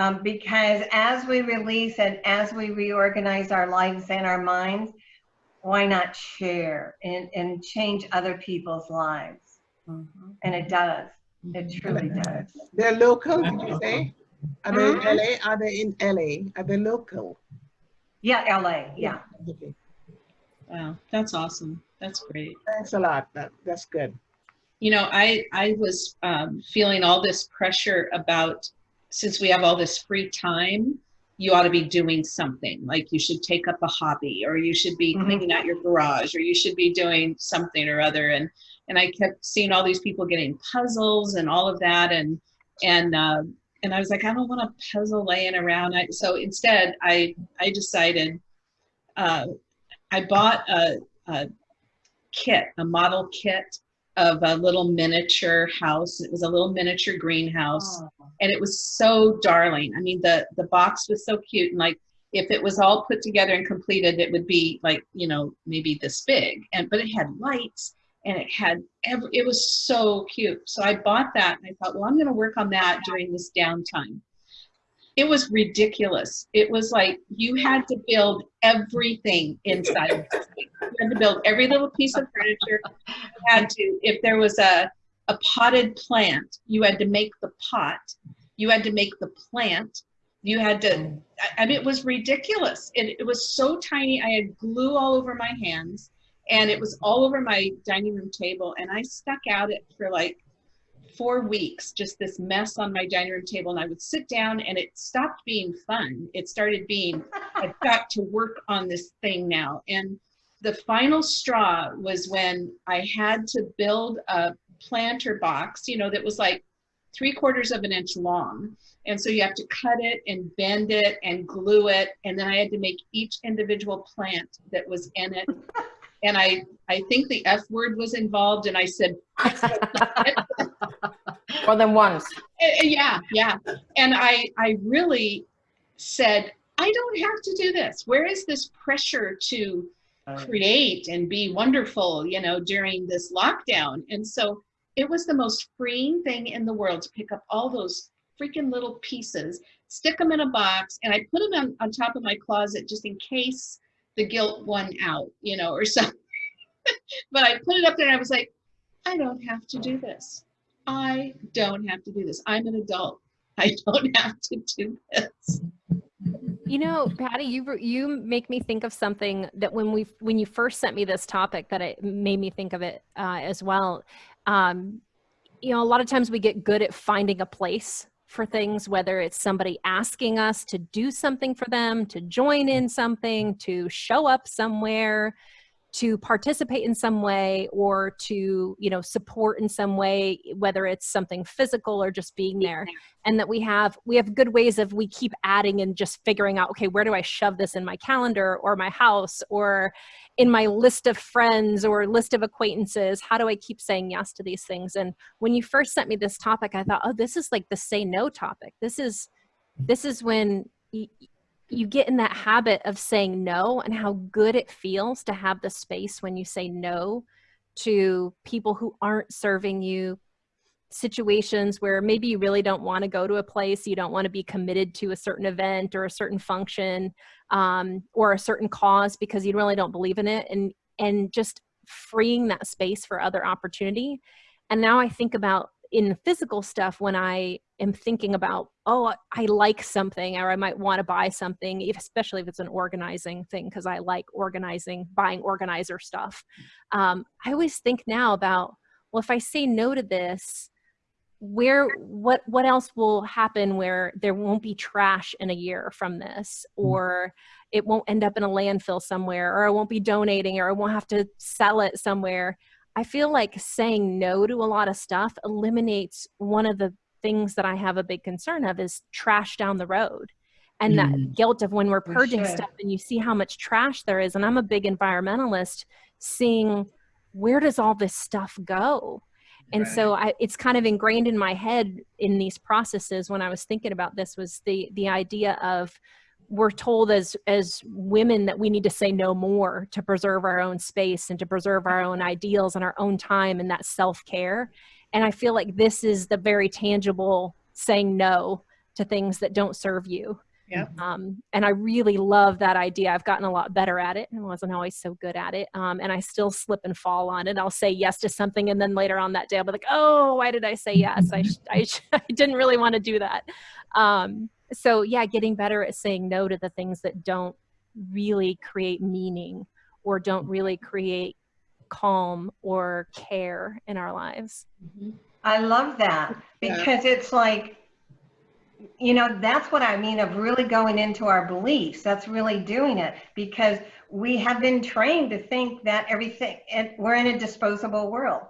Um, because as we release and as we reorganize our lives and our minds, why not share and, and change other people's lives? mhm. And it does. It truly does. They're local, did you say? Are they in. LA? Are they in LA? Are they local? Yeah, LA, yeah. Okay. Wow, that's awesome. That's great. Thanks a lot. That, that's good. You know, I I was um, feeling all this pressure about since we have all this free time, you ought to be doing something. Like you should take up a hobby, or you should be Mhm. cleaning out your garage, or you should be doing something or other. And and I kept seeing all these people getting puzzles and all of that, and and uh, and I was like, I don't want a puzzle laying around. I, so instead, I I decided uh, I bought a, a kit, a model kit of a little miniature house. It was a little miniature greenhouse, oh. and it was so darling. I mean, the the box was so cute, and like if it was all put together and completed, it would be like you know maybe this big. And but it had lights and it had every, it was so cute. So I bought that and I thought, well, I'm going to work on that during this downtime. It was ridiculous. It was like you had to build everything inside. you had to build every little piece of furniture. You had to, if there was a, a potted plant, you had to make the pot. You had to make the plant. You had to, I mean, it was ridiculous. It, it was so tiny. I had glue all over my hands and it was all over my dining room table and i stuck out it for like four weeks just this mess on my dining room table and i would sit down and it stopped being fun. It started being i've got to work on this thing now. And the final straw was when i had to build a planter box you know that was like three quarters of an inch long. And so you have to cut it and bend it and glue it and then i had to make each individual plant that was in it. And I, I think the F word was involved, and I said, More than once. Eh, eh, yeah, yeah. And I, I really said, I don't have to do this. Where is this pressure to create and be wonderful, you know, during this lockdown? And so it was the most freeing thing in the world to pick up all those freaking little pieces, stick them in a box, and I put them on, on top of my closet just in case the guilt won out, you know, or something. but I put it up there and I was like, I don't have to do this. I don't have to do this. I'm an adult. I don't have to do this. You know, Patty, you you make me think of something that when we when you first sent me this topic, that it made me think of it uh, as well. Um, you know, a lot of times we get good at finding a place for things, whether it's somebody asking us to do something for them, to join in something, to show up somewhere, to participate in some way or to you know support in some way whether it's something physical or just being there. and that we have we have good ways of we keep adding and just figuring out okay where do i shove this in my calendar or my house or in my list of friends or list of acquaintances? How do i keep saying yes to these things? And when you first sent me this topic i thought oh this is like the say no topic. This is mm-hmm. this is when you get in that habit of saying no and how good it feels to have the space when you say no to people who aren't serving you situations where maybe you really don't want to go to a place you don't want to be committed to a certain event or a certain function um, or a certain cause because you really don't believe in it and and just freeing that space for other opportunity. And now i think about in physical stuff when I am thinking about, oh, I like something or I might want to buy something, especially if it's an organizing thing, because I like organizing, buying organizer stuff. Um, I always think now about, well, if I say no to this, where what what else will happen where there won't be trash in a year from this mm. or it won't end up in a landfill somewhere or I won't be donating or I won't have to sell it somewhere I feel like saying no to a lot of stuff eliminates one of the things that I have a big concern of is trash down the road. And mm. that guilt of when we're purging we stuff and you see how much trash there is. And I'm a big environmentalist, seeing where does all this stuff go? And right. so I, it's kind of ingrained in my head in these processes when I was thinking about this was the the idea of we're told as as women that we need to say no more to preserve our own space and to preserve our own ideals and our own time and that self-care and i feel like this is the very tangible saying no to things that don't serve you yeah. Um, and I really love that idea. I've gotten a lot better at it. I wasn't always so good at it. Um, and I still slip and fall on it. I'll say yes to something. And then later on that day, I'll be like, oh, why did I say yes? I, I, I didn't really want to do that. Um, so yeah getting better at saying no to the things that don't really create meaning or don't really create calm or care in our lives mm-hmm. i love that because yeah. it's like you know that's what i mean of really going into our beliefs that's really doing it because we have been trained to think that everything and we're in a disposable world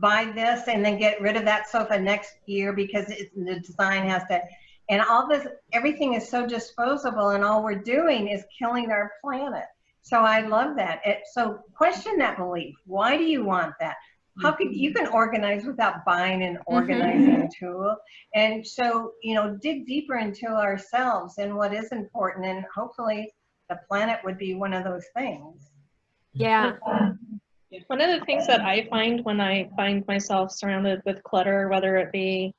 buy this and then get rid of that sofa next year because it's, the design has to, and all this, everything is so disposable and all we're doing is killing our planet. So I love that. It, so question that belief. Why do you want that? How could you can organize without buying an mm-hmm. organizing tool? And so, you know, dig deeper into ourselves and what is important and hopefully the planet would be one of those things. Yeah. One of the things that I find when I find myself surrounded with clutter, whether it be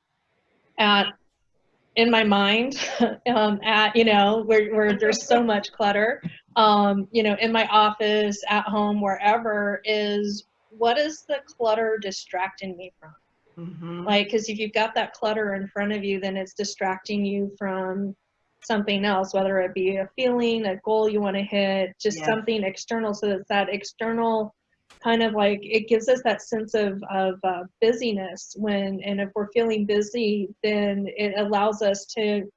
at in my mind, um, at you know where where there's so much clutter, um, you know, in my office, at home, wherever, is what is the clutter distracting me from? Mhm. Like, because if you've got that clutter in front of you, then it's distracting you from something else, whether it be a feeling, a goal you want to hit, just Yes. something external. So it's that external kind of like it gives us that sense of of uh, busyness when, and if we're feeling busy, then it allows us to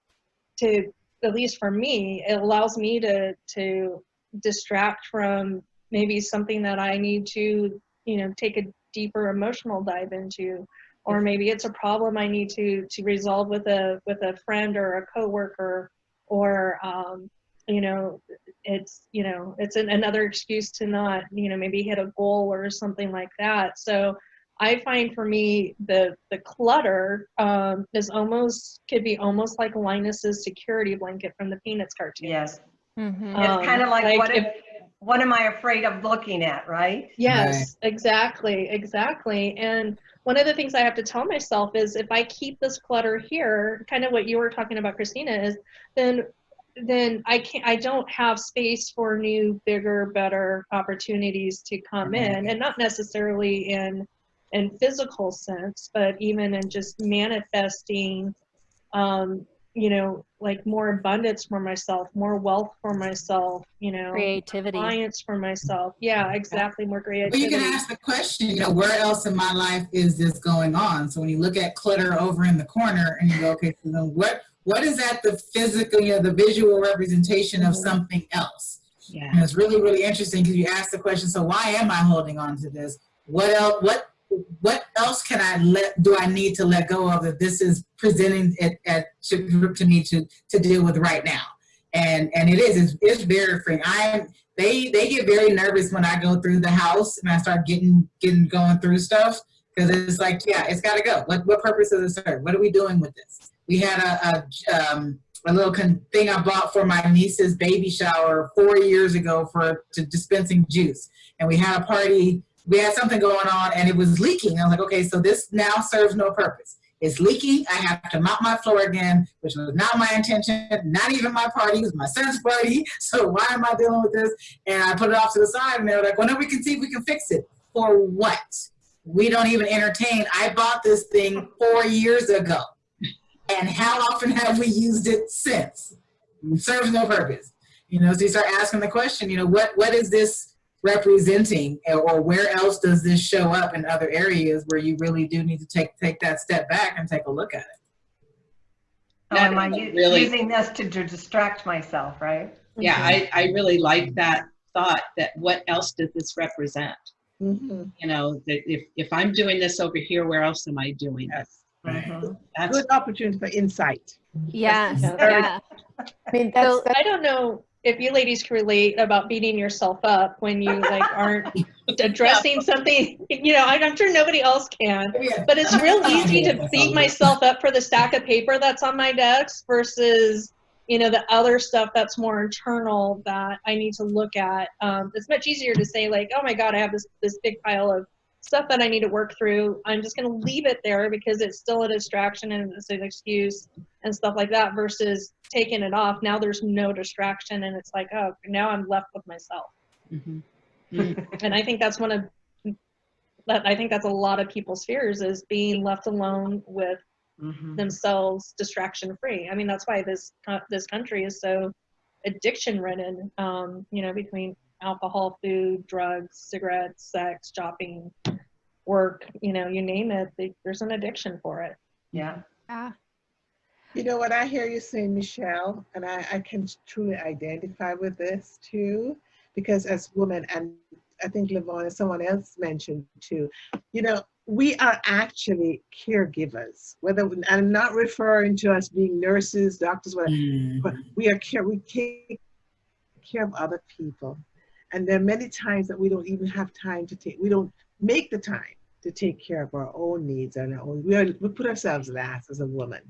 to at least for me, it allows me to to distract from maybe something that I need to you know take a deeper emotional dive into. Or maybe it's a problem I need to to resolve with a with a friend or a coworker or um, you know it's you know it's an, another excuse to not you know maybe hit a goal or something like that so I find for me the the clutter um, is almost could be almost like Linus's security blanket from the Peanuts cartoon. Yes. Mhm. Um, It's kind of like, like what if- if, what am I afraid of looking at, right? Yes, exactly, exactly. And one of the things I have to tell myself is if I keep this clutter here, kind of what you were talking about, Christina, is then then I can't I don't have space for new, bigger, better opportunities to come in. And not necessarily in in physical sense, but even in just manifesting um, you know, like more abundance for myself, more wealth for myself, you know, Creativity. clients for myself. Yeah, exactly. More creativity. Well, you can ask the question, you know, where else in my life is this going on? So when you look at clutter over in the corner and you go, okay, so then what, what is that the physical, you know, the visual representation of mm-hmm. something else? Yeah. And it's really, really interesting because you ask the question, so why am I holding on to this? What else, what, what else can I let, do I need to let go of that this is presenting it at, to, to me to, to deal with right now? And, and it is, it's, it's very freeing. I, they, they get very nervous when I go through the house and I start getting, getting, going through stuff. Cause it's like, yeah, it's gotta go. What, what purpose does it serve? What are we doing with this? We had a, a, um, a little thing I bought for my niece's baby shower four years ago for to dispensing juice. And we had a party, we had something going on and it was leaking. I was like, okay, so this now serves no purpose. It's leaking. I have to mop my floor again, which was not my intention, not even my party. It was my son's party. So why am I dealing with this? And I put it off to the side and they were like, well, no, we can see if we can fix it. For what? We don't even entertain. I bought this thing four years ago. And how often have we used it since? It serves no purpose. You know, so you start asking the question, you know, what, what is this representing or where else does this show up in other areas where you really do need to take, take that step back and take a look at it? Oh, am I really- using this to, to distract myself, right? Yeah, I, I really like that thought that what else does this represent? Mhm. You know, that if, if I'm doing this over here, where else am I doing it? Right. Mhm. That's, Good opportunity for insight. Yes. Yeah. Yeah. I mean, that's, So- that's I don't know if you ladies can relate about beating yourself up when you like aren't addressing something. You know, I'm sure nobody else can. But it's real easy to beat myself up for the stack of paper that's on my desk versus, you know, the other stuff that's more internal that I need to look at. Um, it's much easier to say like, oh my God, I have this this big pile of stuff that I need to work through. I'm just going to leave it there because it's still a distraction and it's an excuse and stuff like that versus taking it off. Now there's no distraction and it's like, oh, now I'm left with myself. Mhm. And I think that's one of that I think that's a lot of people's fears is being left alone with Mhm. themselves distraction free. I mean, that's why this this country is so addiction ridden. Um, you know, between alcohol, food, drugs, cigarettes, sex, shopping, work. You know, you name it. They, there's an addiction for it. Yeah. Ah, You know what I hear you saying, Michelle, and I, I can truly identify with this too, because as women, and I think Levon and someone else mentioned too, you know, we are actually caregivers. Whether I'm not referring to us being nurses, doctors, whatever, but we are care. We take care of other people, and there are many times that we don't even have time to take. We don't make the time to take care of our own needs and our own. We are we put ourselves last as a woman,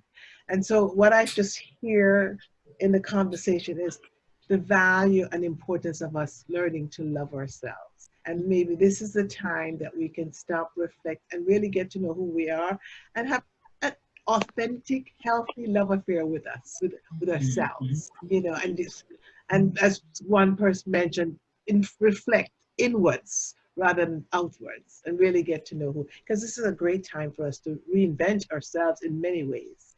and so what I just hear in the conversation is the value and importance of us learning to love ourselves. And maybe this is the time that we can stop, reflect, and really get to know who we are and have an authentic, healthy love affair with us, with, with mm-hmm. ourselves, you know, and this, and as one person mentioned, in, reflect inwards rather than outwards and really get to know who, because this is a great time for us to reinvent ourselves in many ways.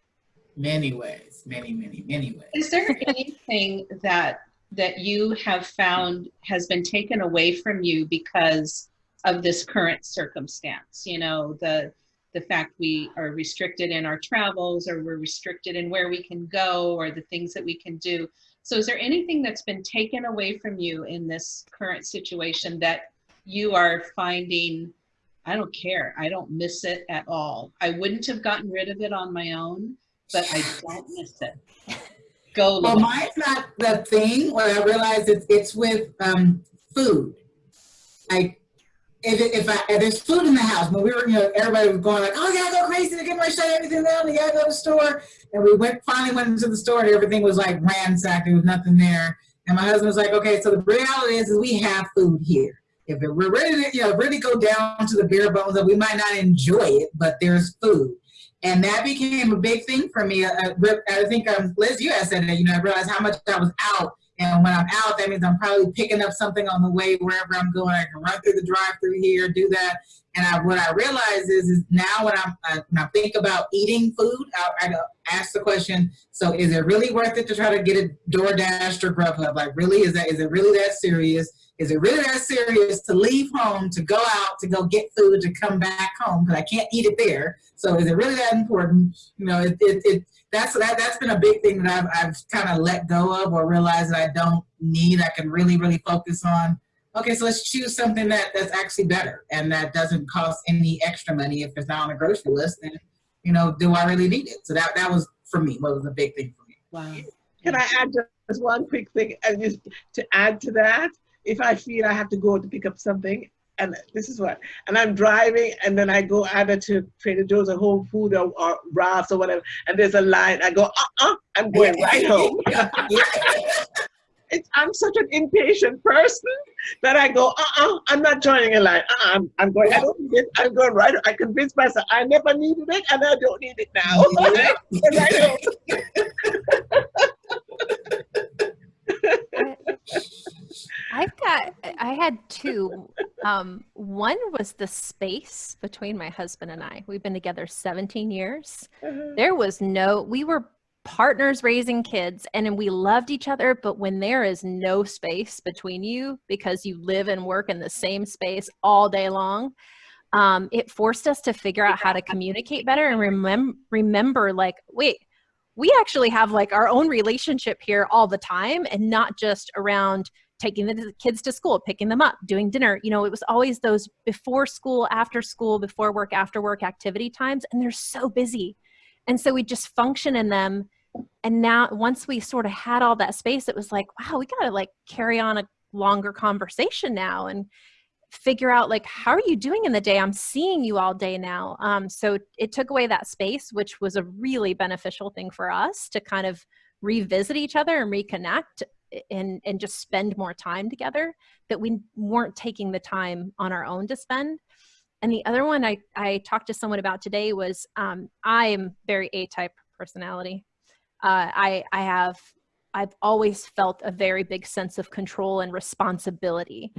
Many ways, many, many, many ways. Is there anything that that you have found has been taken away from you because of this current circumstance? You know, the the fact we are restricted in our travels or we're restricted in where we can go or the things that we can do. So is there anything that's been taken away from you in this current situation that you are finding I don't care. I don't miss it at all. I wouldn't have gotten rid of it on my own but I don't miss it. Go. Well, mine's not the thing. What I realize it's it's with um, food. Like if if, I, if there's food in the house, when we were, you know, everybody was going like, oh, gotta go crazy to get my shut everything down. You gotta go to the store. And we went finally went into the store and everything was like ransacked. There was nothing there. And my husband was like, okay, so the reality is, is we have food here. If it, we're ready to, you know, really go down to the bare bones that we might not enjoy it, but there's food. And that became a big thing for me. I, I think, um, Liz, you had said that, you know, I realized how much I was out. And when I'm out, that means I'm probably picking up something on the way wherever I'm going. I can run through the drive through here, do that. And I, what I realize is, is now when, I'm, I, when I think about eating food, I, I ask the question, so is it really worth it to try to get a DoorDash or Grubhub? Like really, is that is it really that serious? Is it really that serious to leave home, to go out, to go get food, to come back home? Because I can't eat it there. So is it really that important? You know, it, it, it that's that that's been a big thing that I've I've kind of let go of or realized that I don't need. I can really really focus on. Okay, so let's choose something that that's actually better and that doesn't cost any extra money if it's not on the grocery list. Then you know, do I really need it? So that that was for me. What was a big thing for me. Wow. Can I add just one quick thing? And just to add to that, if I feel I have to go to pick up something, and this is what, and I'm driving, and then I go either to Trader Joe's or Whole Food or, or Ross or whatever, and there's a line, I go, uh-uh, I'm going right home. it's, I'm such an impatient person that I go, uh-uh, I'm not joining a line. Uh-uh, I'm, I'm going, I don't need it. I'm going right. I convince myself I never needed it and I don't need it now. I've got, I had two. Um, one was the space between my husband and I. We've been together 17 years. There was no, we were partners raising kids and we loved each other. But when there is no space between you because you live and work in the same space all day long, um, it forced us to figure out how to communicate better and remem- remember, like, wait, we actually have like our own relationship here all the time and not just around taking the kids to school, picking them up, doing dinner. You know, it was always those before school, after school, before work, after work activity times, and they're so busy. And so we just function in them. And now, once we sort of had all that space, it was like, wow, we got to like carry on a longer conversation now and figure out like how are you doing in the day i'm seeing you all day now um, so it took away that space which was a really beneficial thing for us to kind of revisit each other and reconnect and and just spend more time together that we weren't taking the time on our own to spend. And the other one i i talked to someone about today was um, i am very a type personality. Uh, i i have i've always felt a very big sense of control and responsibility.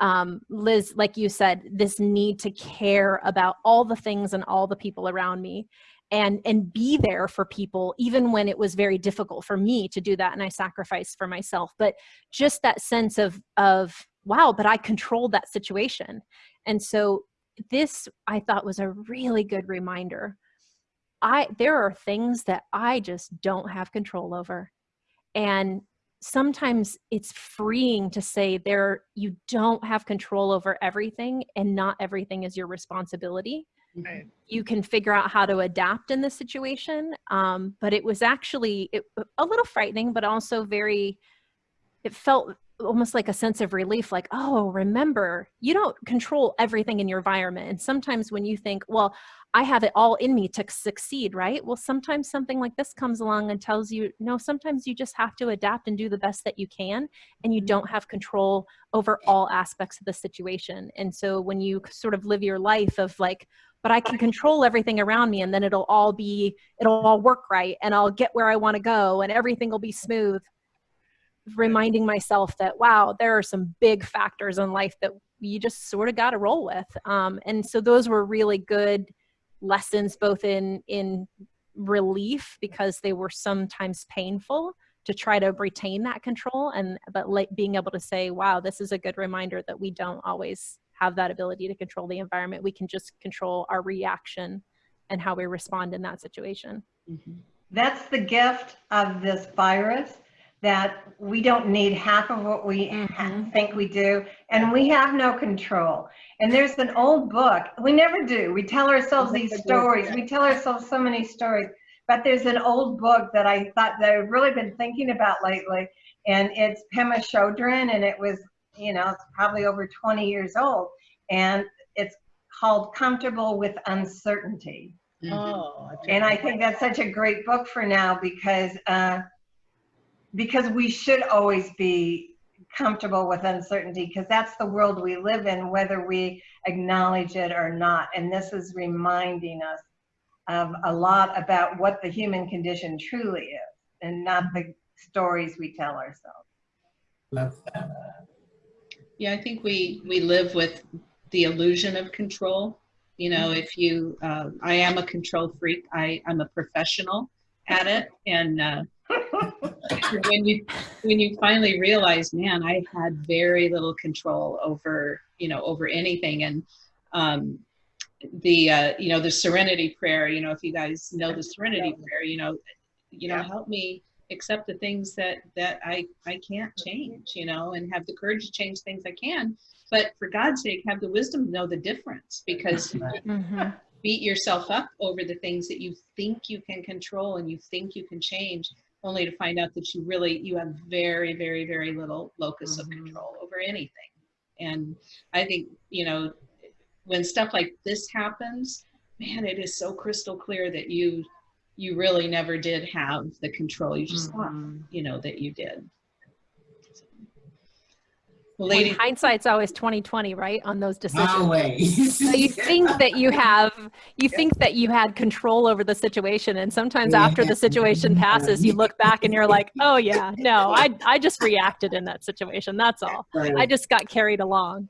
Um, liz like you said this need to care about all the things and all the people around me and and be there for people even when it was very difficult for me to do that and i sacrificed for myself. But just that sense of of wow but i controlled that situation. And so this i thought was a really good reminder. I there are things that i just don't have control over. And sometimes it's freeing to say there you don't have control over everything and not everything is your responsibility Right. you can figure out how to adapt in this situation. Um, but it was actually it, a little frightening, but also very, it felt almost like a sense of relief like, oh, remember, you don't control everything in your environment. And sometimes when you think, well, I have it all in me to succeed, right? Well, sometimes something like this comes along and tells you, no, sometimes you just have to adapt and do the best that you can, and you don't have control over all aspects of the situation. And so when you sort of live your life of like, but I can control everything around me and then it'll all be, it'll all work right and I'll get where I want to go and everything will be smooth. Reminding myself that, wow, there are some big factors in life that you just sort of got to roll with. Um, and so those were really good lessons, both in, in relief because they were sometimes painful to try to retain that control and but like being able to say wow this is a good reminder that we don't always have that ability to control the environment. We can just control our reaction and how we respond in that situation. That's the gift of this virus, that we don't need half of what we Mhm. think we do, and we have no control. And there's an old book, we never do, we tell ourselves We these stories, we tell ourselves so many stories. But there's an old book that I thought that I've really been thinking about lately, and it's Pema Chodron, and it was, you know, it's probably over 20 years old, and it's called Comfortable with Uncertainty. Oh, And I think that's such a great book for now because uh, because we should always be comfortable with uncertainty because that's the world we live in, whether we acknowledge it or not. And this is reminding us of a lot about what the human condition truly is, and not the stories we tell ourselves. Love that. Yeah, I think we, we live with the illusion of control. You know, if you, uh, I am a control freak. I, I'm a professional at it. And uh, when you when you finally realize, man, I had very little control over, you know, over anything. And um, the, uh, you know, the Serenity Prayer. You know, if you guys know the Serenity Prayer, you know, you know, help me accept the things that that I I can't change. You know, and have the courage to change things I can. But for God's sake, have the wisdom to know the difference because Mhm. beat yourself up over the things that you think you can control and you think you can change only to find out that you really you have very very very little locus of control over anything and i think you know when stuff like this happens man it is so crystal clear that you you really never did have the control you just thought mm-hmm. you know that you did well When lady hindsight's always 2020, right? On those decisions. Always. So you think that you have, you think that you had control over the situation, and sometimes after the situation passes, you look back and you're like, "Oh yeah, no, I I just reacted in that situation. That's all. I just got carried along."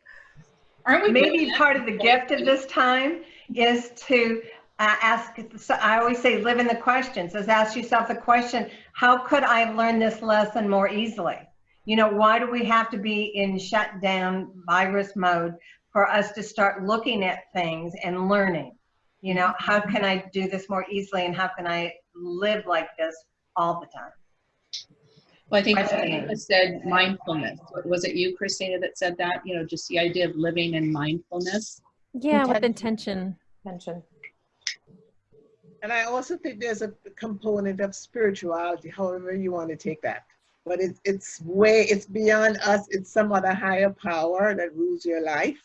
aren't we Maybe part of the gift of this time is to ask, so I always say, live in the question. Says, ask yourself the question, how could I learn this lesson more easily? You know, why do we have to be in shutdown virus mode for us to start looking at things and learning? You know, how mm-hmm. can I do this more easily and how can I live like this all the time? Well, I think Questioning. Christina said mindfulness. Was it you, Christina, that said that? You know, just the idea of living in mindfulness. Yeah, with Intention. intention. And I also think there's a component of spirituality, however you want to take that. But it, it's way, it's beyond us. It's some other higher power that rules your life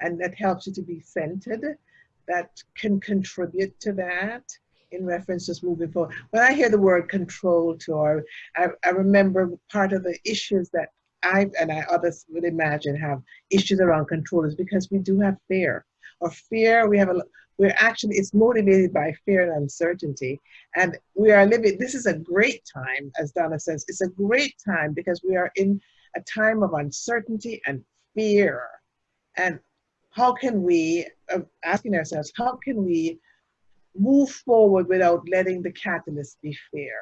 and that helps you to be centered, that can contribute to that in reference to moving forward. When I hear the word control, Tor, I, I remember part of the issues that I and I others would imagine have issues around control is because we do have fear. Or fear, we have a we're actually it's motivated by fear and uncertainty. And we are living this is a great time as donna says it's a great time because we are in a time of uncertainty and fear. And how can we uh, asking ourselves how can we move forward without letting the catalyst be fear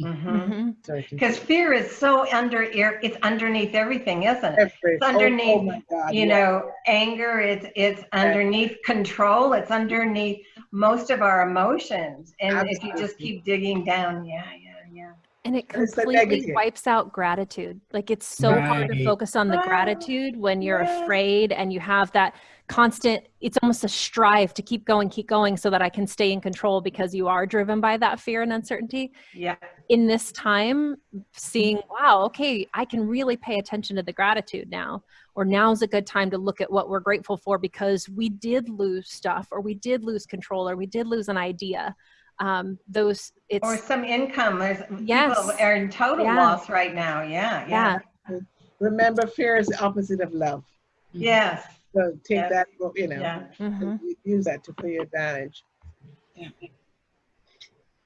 Mhm. uncertainty. Because fear is so under, it's underneath everything, isn't it? Every- It's oh, oh underneath, God, you yeah. know, anger, it's, it's underneath control, it's underneath most of our emotions. And if you just keep digging down, yeah, yeah, yeah. And it completely negative. wipes out gratitude. Like it's so hard to focus on the Wow. gratitude when you're Yes. afraid and you have that constant, it's almost a strive to keep going, keep going so that I can stay in control because you are driven by that fear and uncertainty. Yeah. In this time, seeing, wow, okay, I can really pay attention to the gratitude now. Or now's a good time to look at what we're grateful for because we did lose stuff or we did lose control or we did lose an idea. Um, those, it's, Or some income. There's people Yes. are in total Yeah. loss right now. Yeah. yeah. Yeah. Remember, fear is the opposite of love. Yes. So take Yes. that, you know, Yeah. mhm. use that to your advantage.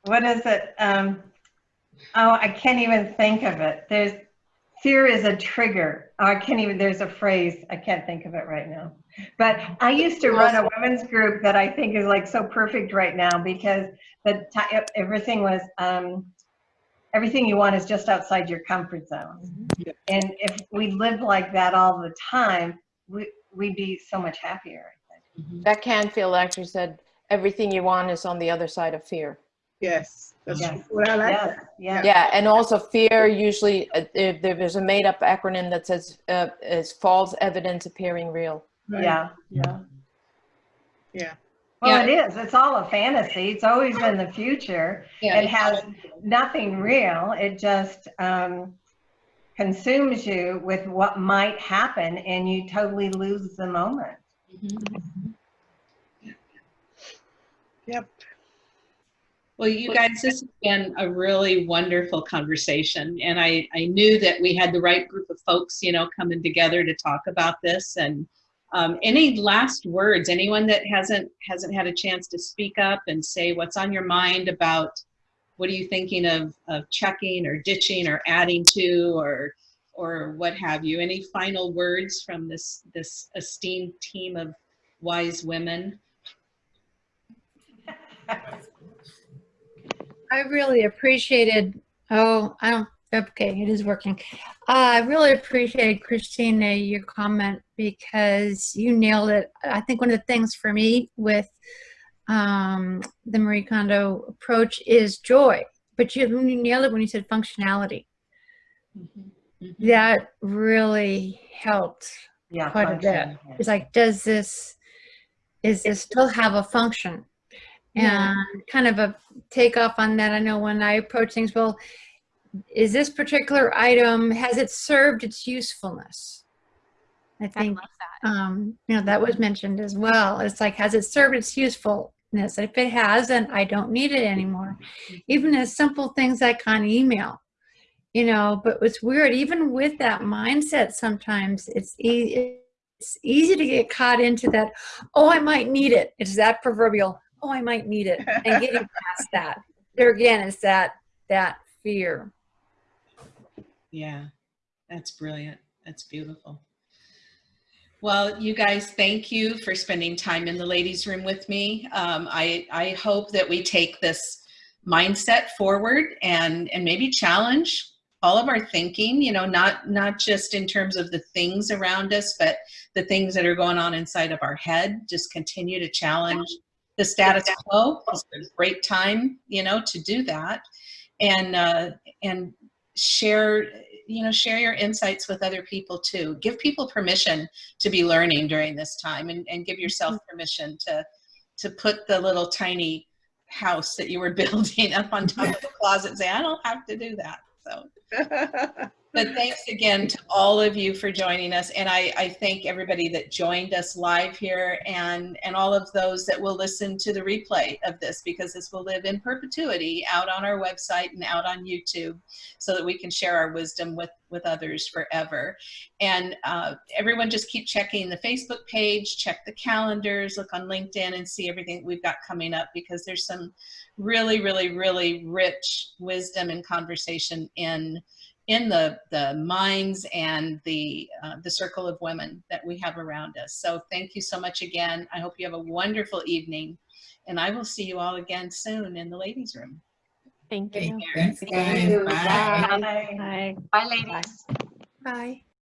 What is it? Um, oh, I can't even think of it. There's fear is a trigger. Oh, I can't even. There's a phrase. I can't think of it right now. But I used to run a women's group that I think is like so perfect right now because the everything was um, everything you want is just outside your comfort zone. Yeah. And if we lived like that all the time, we we'd be so much happier. I think. That Canfield actually said, everything you want is on the other side of fear. Yes, that's Yes. true. Well, I like Yes. that. Yes. Yeah, and also fear usually, uh, there, there's a made-up acronym that says, uh, is false evidence appearing real. Right. Yeah. Yeah. Yeah. Well, it is. It's all a fantasy. It's always been the future. Yeah, It has nothing real. It just um, consumes you with what might happen, and you totally lose the moment. Mhm. Yep. Well, you guys, this has been a really wonderful conversation, and I, I knew that we had the right group of folks, you know, coming together to talk about this. And um, any last words? Anyone that hasn't hasn't had a chance to speak up and say what's on your mind about what are you thinking of of checking or ditching or adding to or or what have you? Any final words from this this esteemed team of wise women? I really appreciated, oh, I don't, okay, it is working. Uh, I really appreciated, Christina, your comment because you nailed it. I think one of the things for me with um, the Marie Kondo approach is joy, but you, you nailed it when you said functionality. Mhm. That really helped Yeah. quite a bit. It's like, does this, is this still have a function? Yeah. And kind of a takeoff on that, I know when I approach things, well, is this particular item, has it served its usefulness? I I think, love that. um, you know, that was mentioned as well. It's like, has it served its usefulness? If it hasn't, I don't need it anymore. Even as simple things like on email, you know, but it's weird, even with that mindset, sometimes it's easy, it's easy to get caught into that, oh, I might need it. It's that proverbial, oh, I might need it. And getting past that. There again is that, that fear. Yeah, that's brilliant. That's beautiful. Well, you guys, thank you for spending time in the ladies' room with me. Um, I, I hope that we take this mindset forward and, and maybe challenge all of our thinking, you know, not, not just in terms of the things around us, but the things that are going on inside of our head. Just continue to challenge the status quo. It's a great time, you know, to do that. And, uh, and share you know share your insights with other people too. Give people permission to be learning during this time and, and give yourself mm-hmm. permission to to put the little tiny house that you were building up on top of the closet and say i don't have to do that so but thanks again to all of you for joining us and I, I thank everybody that joined us live here and and all of those that will listen to the replay of this because this will live in perpetuity out on our website and out on youtube so that we can share our wisdom with with others forever. And uh, everyone just keep checking the facebook page check the calendars look on linkedin and see everything we've got coming up because there's some really really really rich wisdom and conversation in in the the minds and the uh, the circle of women that we have around us. So thank you so much again. I hope you have a wonderful evening, and I will see you all again soon in the ladies' room. Thank you. Thanks, guys. Bye. Bye. Hi. Bye, ladies. Bye.